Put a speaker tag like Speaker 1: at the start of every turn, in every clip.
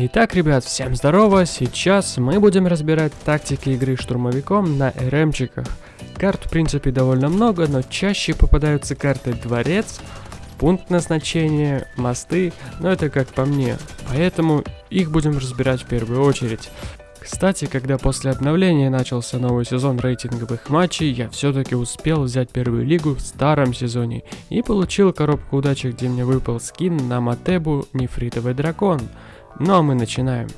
Speaker 1: Итак, ребят, всем здорово! Сейчас мы будем разбирать тактики игры штурмовиком на РМчиках. Карт, в принципе, довольно много, но чаще попадаются карты Дворец, пункт назначения, мосты, но это как по мне. Поэтому их будем разбирать в первую очередь. Кстати, когда после обновления начался новый сезон рейтинговых матчей, я все-таки успел взять первую лигу в старом сезоне и получил коробку удачи, где мне выпал скин на Матебу Нефритовый Дракон. Ну а мы начинаем.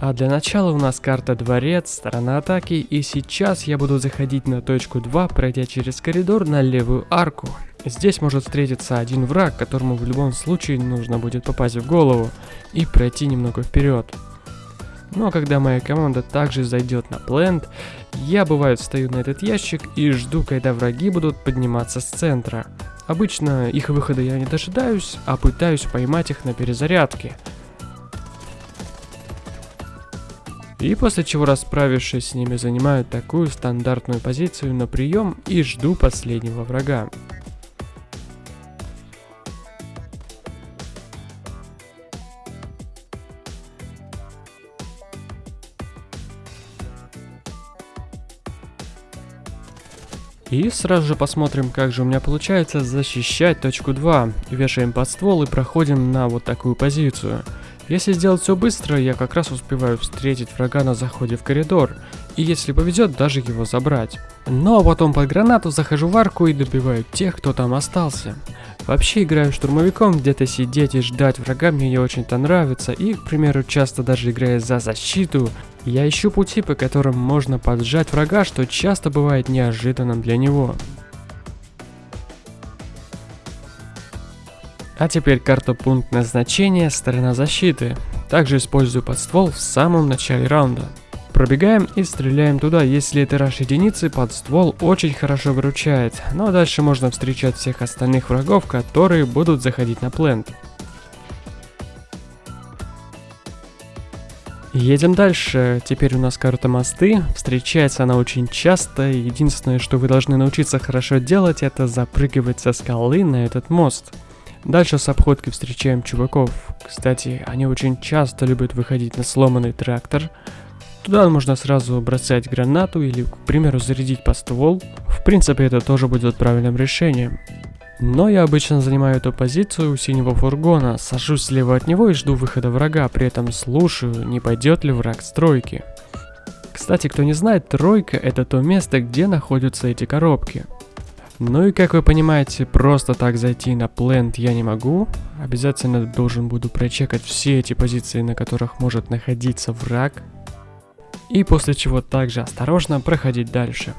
Speaker 1: А для начала у нас карта Дворец, сторона атаки, и сейчас я буду заходить на точку 2, пройдя через коридор на левую арку. Здесь может встретиться один враг, которому в любом случае нужно будет попасть в голову и пройти немного вперед. Но когда моя команда также зайдет на плент, я бывает встаю на этот ящик и жду, когда враги будут подниматься с центра. Обычно их выхода я не дожидаюсь, а пытаюсь поймать их на перезарядке. И после чего, расправившись с ними, занимаю такую стандартную позицию на прием и жду последнего врага. И сразу же посмотрим, как же у меня получается защищать точку 2. Вешаем под ствол и проходим на вот такую позицию. Если сделать все быстро, я как раз успеваю встретить врага на заходе в коридор. И если повезет, даже его забрать. Но ну, а потом под гранату захожу в арку и добиваю тех, кто там остался. Вообще играю штурмовиком, где-то сидеть и ждать врага мне не очень-то нравится. И, к примеру, часто даже играя за защиту, я ищу пути, по которым можно поджать врага, что часто бывает неожиданным для него. А теперь карта пункт назначения, сторона защиты. Также использую подствол в самом начале раунда. Пробегаем и стреляем туда, если это раш единицы, подствол очень хорошо выручает, но дальше можно встречать всех остальных врагов, которые будут заходить на плент. Едем дальше. Теперь у нас карта мосты. Встречается она очень часто. Единственное, что вы должны научиться хорошо делать, это запрыгивать со скалы на этот мост. Дальше с обходки встречаем чуваков. Кстати, они очень часто любят выходить на сломанный трактор. Туда можно сразу бросать гранату или, к примеру, зарядить по ствол. В принципе, это тоже будет правильным решением. Но я обычно занимаю эту позицию у синего фургона, сажусь слева от него и жду выхода врага, при этом слушаю, не пойдет ли враг с тройки. Кстати, кто не знает, тройка это то место, где находятся эти коробки. Ну и как вы понимаете, просто так зайти на плент я не могу. Обязательно должен буду прочекать все эти позиции, на которых может находиться враг. И после чего также осторожно проходить дальше.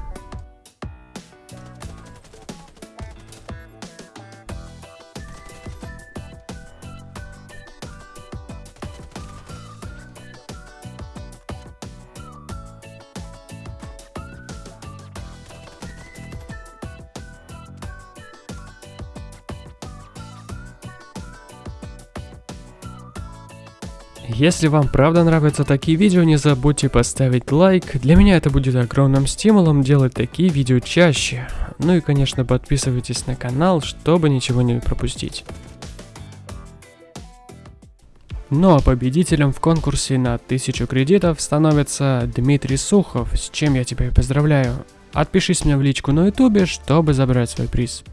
Speaker 1: Если вам правда нравятся такие видео, не забудьте поставить лайк. Для меня это будет огромным стимулом делать такие видео чаще. Ну и конечно подписывайтесь на канал, чтобы ничего не пропустить. Ну а победителем в конкурсе на 1000 кредитов становится Дмитрий Сухов, с чем я тебя и поздравляю. Отпишись мне в личку на ютубе, чтобы забрать свой приз.